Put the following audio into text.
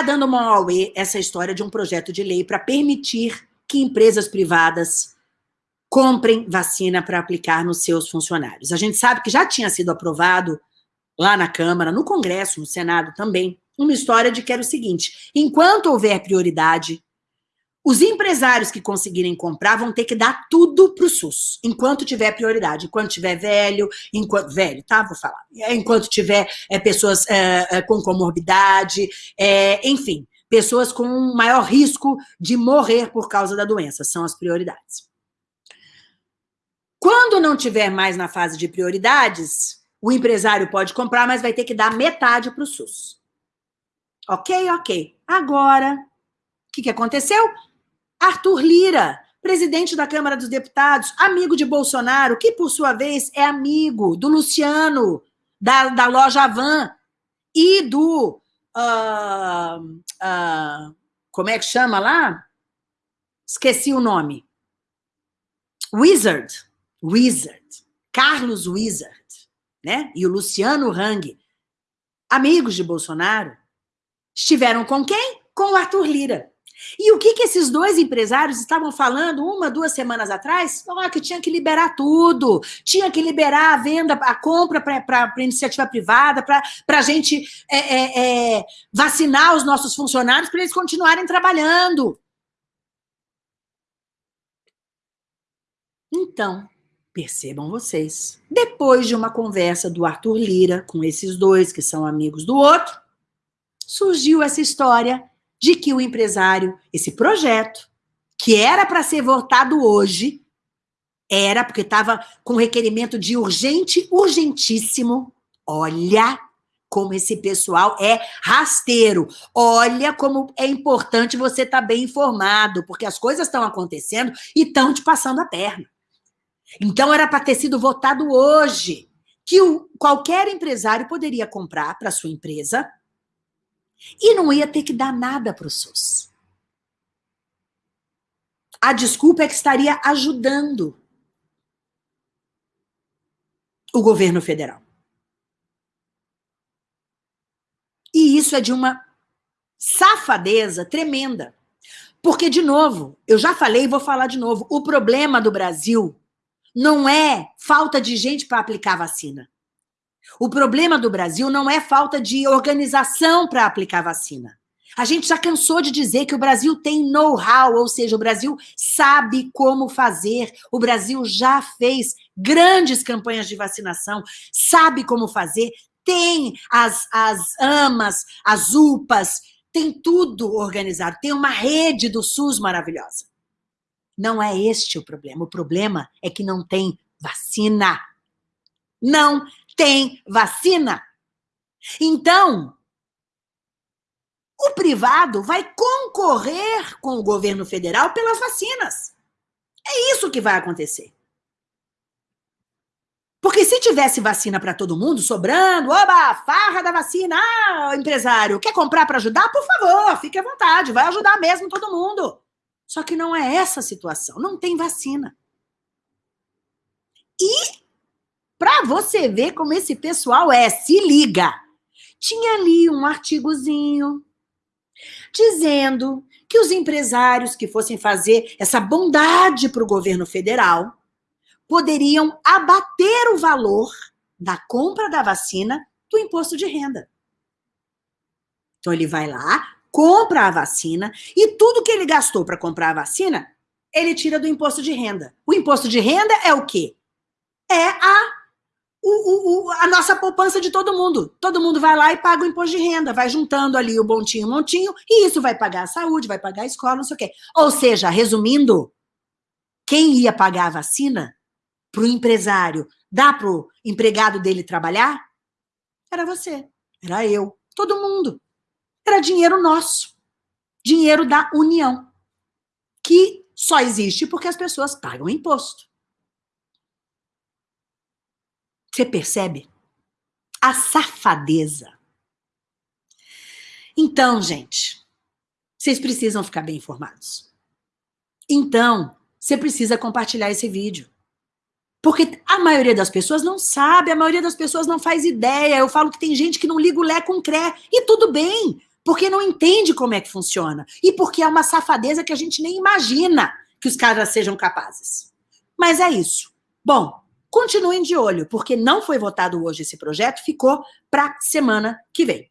Tá dando uma auê essa história de um projeto de lei para permitir que empresas privadas comprem vacina para aplicar nos seus funcionários. A gente sabe que já tinha sido aprovado lá na Câmara, no Congresso, no Senado também, uma história de que era o seguinte: enquanto houver prioridade, os empresários que conseguirem comprar vão ter que dar tudo para o SUS, enquanto tiver prioridade, enquanto tiver velho, enquanto velho, tá? Vou falar. Enquanto tiver é, pessoas é, é, com comorbidade, é, enfim, pessoas com maior risco de morrer por causa da doença, são as prioridades. Quando não tiver mais na fase de prioridades, o empresário pode comprar, mas vai ter que dar metade para o SUS. Ok, ok. Agora, o que, que aconteceu? Arthur Lira, presidente da Câmara dos Deputados, amigo de Bolsonaro, que por sua vez é amigo do Luciano, da, da loja Van, e do. Uh, uh, como é que chama lá? Esqueci o nome. Wizard. Wizard. Carlos Wizard. Né? E o Luciano Hang, amigos de Bolsonaro, estiveram com quem? Com o Arthur Lira. E o que, que esses dois empresários estavam falando uma, duas semanas atrás? Ah, que tinha que liberar tudo, tinha que liberar a venda, a compra para iniciativa privada, para a gente é, é, é, vacinar os nossos funcionários para eles continuarem trabalhando. Então, percebam vocês, depois de uma conversa do Arthur Lira com esses dois que são amigos do outro, surgiu essa história de que o empresário, esse projeto, que era para ser votado hoje, era porque estava com requerimento de urgente, urgentíssimo. Olha como esse pessoal é rasteiro. Olha como é importante você estar tá bem informado, porque as coisas estão acontecendo e estão te passando a perna. Então era para ter sido votado hoje, que o, qualquer empresário poderia comprar para sua empresa e não ia ter que dar nada para o SUS. A desculpa é que estaria ajudando o governo federal. E isso é de uma safadeza tremenda. Porque, de novo, eu já falei e vou falar de novo: o problema do Brasil não é falta de gente para aplicar vacina. O problema do Brasil não é falta de organização para aplicar vacina. A gente já cansou de dizer que o Brasil tem know-how, ou seja, o Brasil sabe como fazer. O Brasil já fez grandes campanhas de vacinação, sabe como fazer, tem as, as AMAs, as UPAs, tem tudo organizado, tem uma rede do SUS maravilhosa. Não é este o problema. O problema é que não tem vacina. Não tem vacina. Então, o privado vai concorrer com o governo federal pelas vacinas. É isso que vai acontecer. Porque se tivesse vacina para todo mundo, sobrando, oba, farra da vacina, ah, empresário, quer comprar para ajudar? Por favor, fique à vontade, vai ajudar mesmo todo mundo. Só que não é essa a situação, não tem vacina. E para você ver como esse pessoal é, se liga. Tinha ali um artigozinho dizendo que os empresários que fossem fazer essa bondade para o governo federal poderiam abater o valor da compra da vacina do imposto de renda. Então ele vai lá, compra a vacina e tudo que ele gastou para comprar a vacina, ele tira do imposto de renda. O imposto de renda é o quê? É a o, o, a nossa poupança de todo mundo. Todo mundo vai lá e paga o imposto de renda, vai juntando ali o montinho, montinho, e isso vai pagar a saúde, vai pagar a escola, não sei o quê. Ou seja, resumindo, quem ia pagar a vacina para o empresário, dar para o empregado dele trabalhar, era você, era eu, todo mundo. Era dinheiro nosso, dinheiro da União, que só existe porque as pessoas pagam imposto. Você percebe? A safadeza. Então, gente, vocês precisam ficar bem informados. Então, você precisa compartilhar esse vídeo. Porque a maioria das pessoas não sabe, a maioria das pessoas não faz ideia. Eu falo que tem gente que não liga o Lé com Cré. E tudo bem. porque não entende como é que funciona e porque é uma safadeza que a gente nem imagina que os caras sejam capazes. Mas é isso. Bom, continuem de olho, porque não foi votado hoje esse projeto, ficou para semana que vem.